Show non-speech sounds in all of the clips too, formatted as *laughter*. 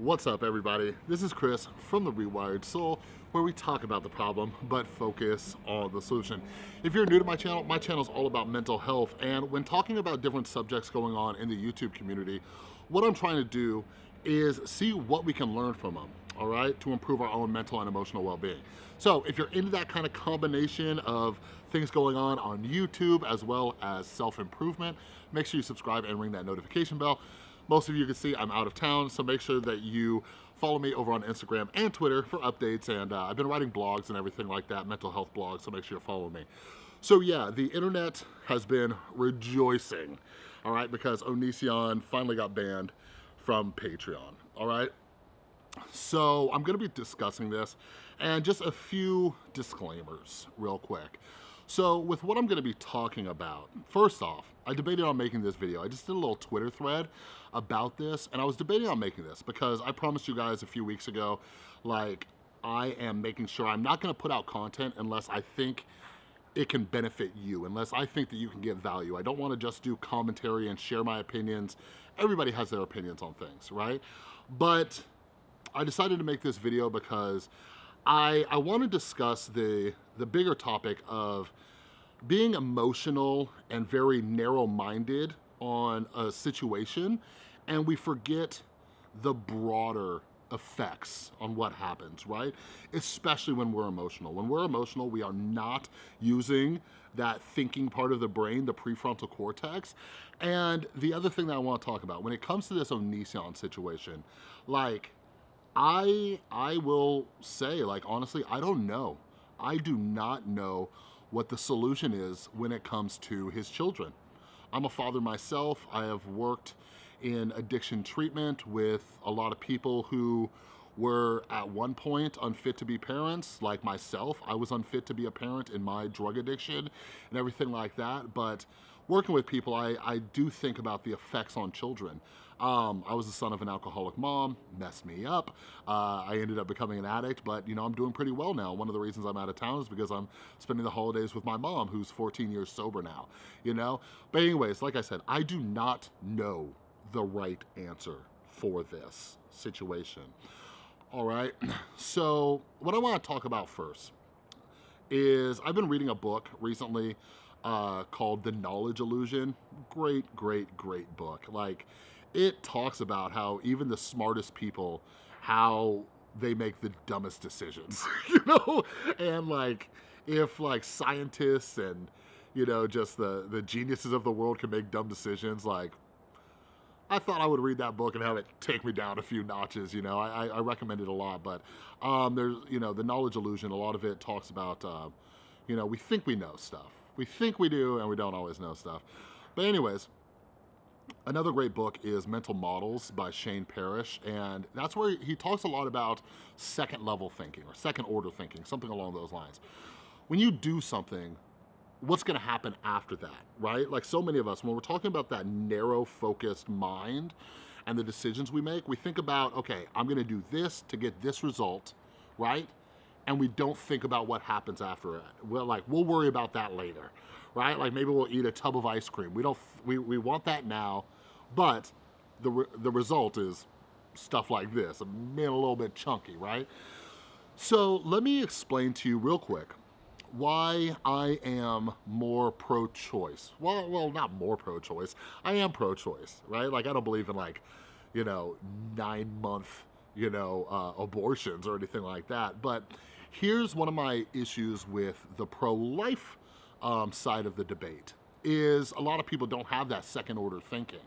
What's up everybody? This is Chris from The Rewired Soul where we talk about the problem but focus on the solution. If you're new to my channel, my channel is all about mental health and when talking about different subjects going on in the YouTube community, what I'm trying to do is see what we can learn from them, all right, to improve our own mental and emotional well-being. So if you're into that kind of combination of things going on on YouTube as well as self-improvement, make sure you subscribe and ring that notification bell. Most of you can see I'm out of town, so make sure that you follow me over on Instagram and Twitter for updates, and uh, I've been writing blogs and everything like that, mental health blogs, so make sure you follow me. So yeah, the internet has been rejoicing, all right, because Onision finally got banned from Patreon, all right? So I'm gonna be discussing this and just a few disclaimers real quick. So with what I'm gonna be talking about, first off, I debated on making this video. I just did a little Twitter thread about this and I was debating on making this because I promised you guys a few weeks ago, like I am making sure I'm not gonna put out content unless I think it can benefit you, unless I think that you can get value. I don't wanna just do commentary and share my opinions. Everybody has their opinions on things, right? But I decided to make this video because I, I want to discuss the, the bigger topic of being emotional and very narrow-minded on a situation and we forget the broader effects on what happens, right? Especially when we're emotional. When we're emotional, we are not using that thinking part of the brain, the prefrontal cortex. And the other thing that I wanna talk about, when it comes to this Onision situation, like, I, I will say, like, honestly, I don't know. I do not know what the solution is when it comes to his children. I'm a father myself. I have worked in addiction treatment with a lot of people who were at one point unfit to be parents, like myself. I was unfit to be a parent in my drug addiction and everything like that. But working with people, I, I do think about the effects on children. Um, I was the son of an alcoholic mom, messed me up. Uh, I ended up becoming an addict, but you know, I'm doing pretty well now. One of the reasons I'm out of town is because I'm spending the holidays with my mom, who's 14 years sober now, you know? But anyways, like I said, I do not know the right answer for this situation. All right, *clears throat* so what I wanna talk about first is I've been reading a book recently uh, called The Knowledge Illusion. Great, great, great book. Like, it talks about how even the smartest people, how they make the dumbest decisions, *laughs* you know? And like, if like scientists and, you know, just the, the geniuses of the world can make dumb decisions, like, I thought I would read that book and have it take me down a few notches, you know, I, I recommend it a lot, but um, there's, you know, the knowledge illusion, a lot of it talks about, uh, you know, we think we know stuff. We think we do and we don't always know stuff. But anyways, Another great book is Mental Models by Shane Parrish, and that's where he talks a lot about second level thinking or second order thinking, something along those lines. When you do something, what's gonna happen after that, right? Like so many of us, when we're talking about that narrow focused mind and the decisions we make, we think about, okay, I'm gonna do this to get this result, right? And we don't think about what happens after it. Well, like, we'll worry about that later right? Like maybe we'll eat a tub of ice cream. We don't, we, we want that now, but the, re the result is stuff like this, a, a little bit chunky, right? So let me explain to you real quick why I am more pro-choice. Well, well, not more pro-choice. I am pro-choice, right? Like I don't believe in like, you know, nine month, you know, uh, abortions or anything like that. But here's one of my issues with the pro-life um, side of the debate is a lot of people don't have that second order thinking,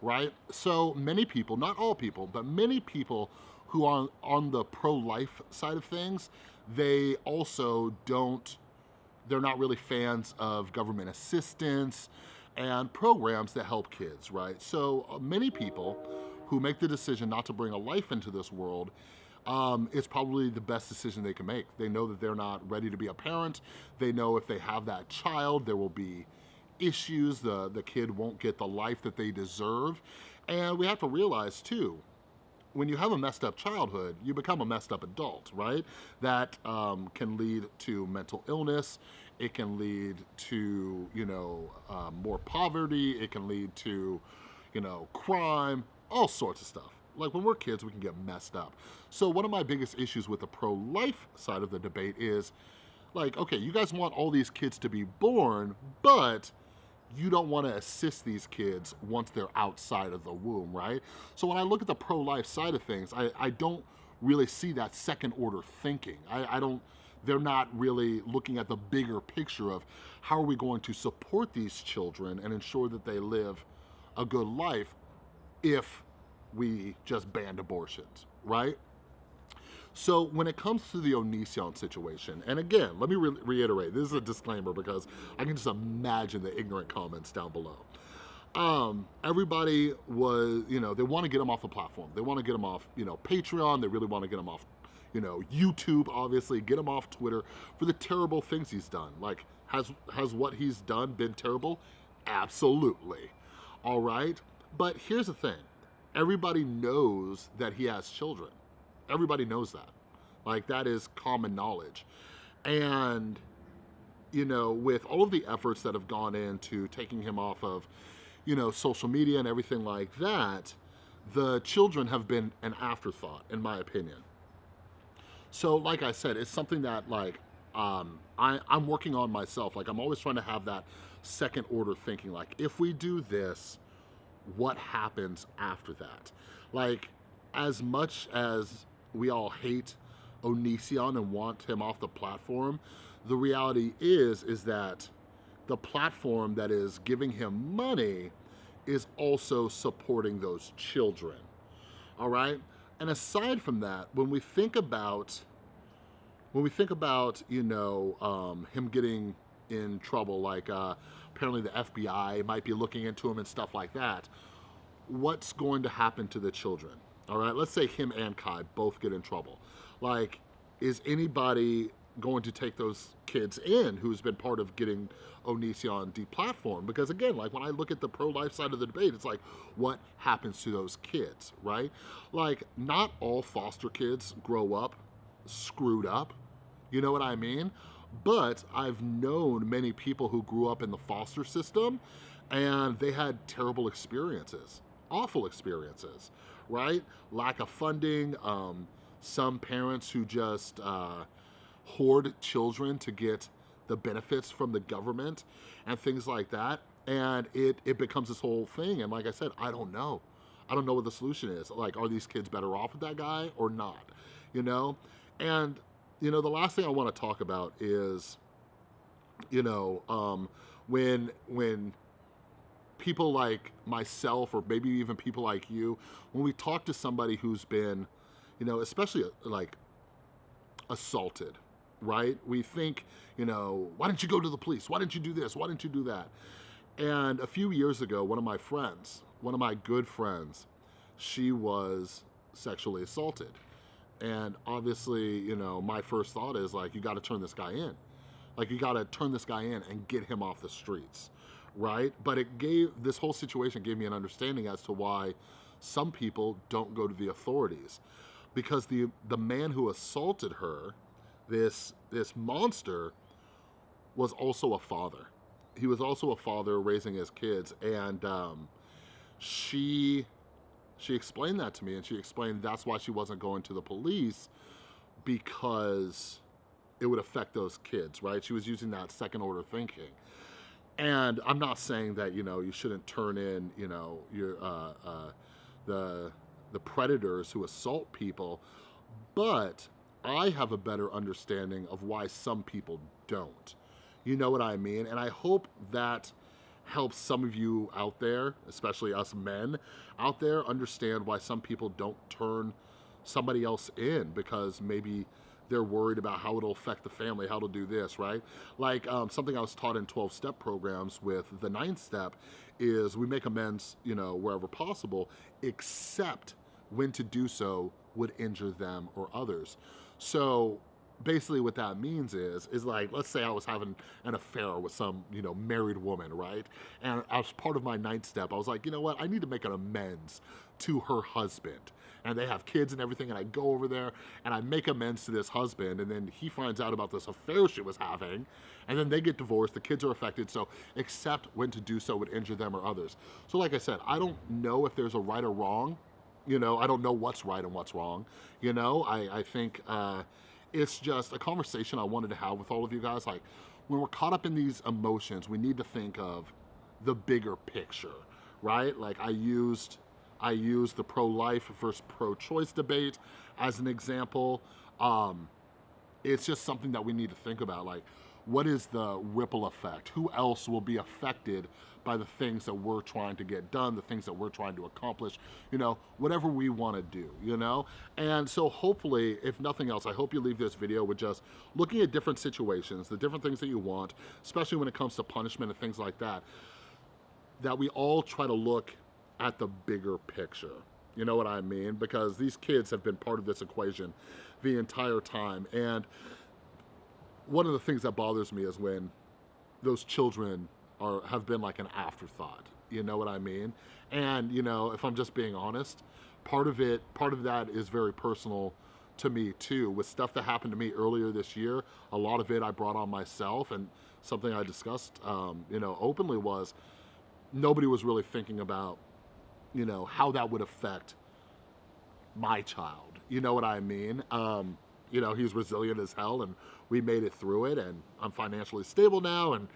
right? So many people, not all people, but many people who are on the pro-life side of things, they also don't, they're not really fans of government assistance and programs that help kids, right? So uh, many people who make the decision not to bring a life into this world um, it's probably the best decision they can make. They know that they're not ready to be a parent. They know if they have that child, there will be issues. The, the kid won't get the life that they deserve. And we have to realize too, when you have a messed up childhood, you become a messed up adult, right? That um, can lead to mental illness. It can lead to, you know, um, more poverty. It can lead to, you know, crime, all sorts of stuff like when we're kids, we can get messed up. So one of my biggest issues with the pro-life side of the debate is like, okay, you guys want all these kids to be born, but you don't want to assist these kids once they're outside of the womb, right? So when I look at the pro-life side of things, I, I don't really see that second order thinking. I, I don't, they're not really looking at the bigger picture of how are we going to support these children and ensure that they live a good life if we just banned abortions, right? So when it comes to the Onision situation, and again, let me re reiterate, this is a disclaimer because I can just imagine the ignorant comments down below. Um, everybody was, you know, they want to get him off the platform. They want to get him off, you know, Patreon. They really want to get him off, you know, YouTube, obviously, get him off Twitter for the terrible things he's done. Like, has, has what he's done been terrible? Absolutely. All right. But here's the thing. Everybody knows that he has children. Everybody knows that. Like that is common knowledge. And, you know, with all of the efforts that have gone into taking him off of, you know, social media and everything like that, the children have been an afterthought, in my opinion. So, like I said, it's something that like um, I, I'm working on myself. Like I'm always trying to have that second order thinking. Like if we do this, what happens after that? Like as much as we all hate Onision and want him off the platform, the reality is, is that the platform that is giving him money is also supporting those children, all right? And aside from that, when we think about, when we think about, you know, um, him getting in trouble, like uh, apparently the FBI might be looking into him and stuff like that, what's going to happen to the children? all right? Let's say him and Kai both get in trouble. Like, is anybody going to take those kids in who's been part of getting Onision deplatformed? Because again, like when I look at the pro-life side of the debate, it's like, what happens to those kids, right? Like, not all foster kids grow up screwed up, you know what I mean? But I've known many people who grew up in the foster system and they had terrible experiences, awful experiences, right? Lack of funding, um, some parents who just uh, hoard children to get the benefits from the government and things like that. And it, it becomes this whole thing. And like I said, I don't know. I don't know what the solution is. Like, are these kids better off with that guy or not? You know? And, you know, the last thing I want to talk about is, you know, um, when, when people like myself or maybe even people like you, when we talk to somebody who's been, you know, especially uh, like assaulted, right? We think, you know, why didn't you go to the police? Why didn't you do this? Why didn't you do that? And a few years ago, one of my friends, one of my good friends, she was sexually assaulted. And obviously, you know, my first thought is like, you gotta turn this guy in. Like you gotta turn this guy in and get him off the streets right? But it gave, this whole situation gave me an understanding as to why some people don't go to the authorities. Because the, the man who assaulted her, this, this monster, was also a father. He was also a father raising his kids and um, she, she explained that to me and she explained that's why she wasn't going to the police because it would affect those kids, right? She was using that second order thinking. And I'm not saying that, you know, you shouldn't turn in, you know, your, uh, uh, the, the predators who assault people, but I have a better understanding of why some people don't. You know what I mean? And I hope that helps some of you out there, especially us men out there, understand why some people don't turn somebody else in because maybe they're worried about how it'll affect the family, how to do this, right? Like um, something I was taught in 12-step programs with the ninth step is we make amends, you know, wherever possible, except when to do so would injure them or others. So basically what that means is, is like, let's say I was having an affair with some, you know, married woman, right? And as part of my ninth step, I was like, you know what, I need to make an amends to her husband. And they have kids and everything, and I go over there and I make amends to this husband, and then he finds out about this affair she was having, and then they get divorced, the kids are affected, so except when to do so would injure them or others. So like I said, I don't know if there's a right or wrong, you know, I don't know what's right and what's wrong. You know, I, I think uh, it's just a conversation I wanted to have with all of you guys. Like, when we're caught up in these emotions, we need to think of the bigger picture, right? Like I used, I used the pro-life versus pro-choice debate as an example. Um, it's just something that we need to think about. Like, what is the ripple effect? Who else will be affected by the things that we're trying to get done, the things that we're trying to accomplish, you know, whatever we want to do, you know? And so hopefully, if nothing else, I hope you leave this video with just looking at different situations, the different things that you want, especially when it comes to punishment and things like that, that we all try to look at the bigger picture. You know what I mean? Because these kids have been part of this equation the entire time. And one of the things that bothers me is when those children are have been like an afterthought. You know what I mean? And you know, if I'm just being honest, part of it, part of that is very personal to me too. With stuff that happened to me earlier this year, a lot of it I brought on myself, and something I discussed, um, you know, openly was nobody was really thinking about, you know, how that would affect my child. You know what I mean? Um, you know, he's resilient as hell and we made it through it and I'm financially stable now and,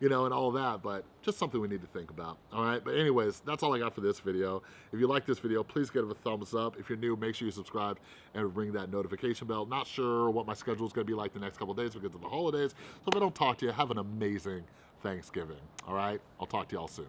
you know, and all that, but just something we need to think about, all right? But anyways, that's all I got for this video. If you like this video, please give it a thumbs up. If you're new, make sure you subscribe and ring that notification bell. Not sure what my schedule is gonna be like the next couple days because of the holidays, so if I don't talk to you, have an amazing Thanksgiving, all right? I'll talk to y'all soon.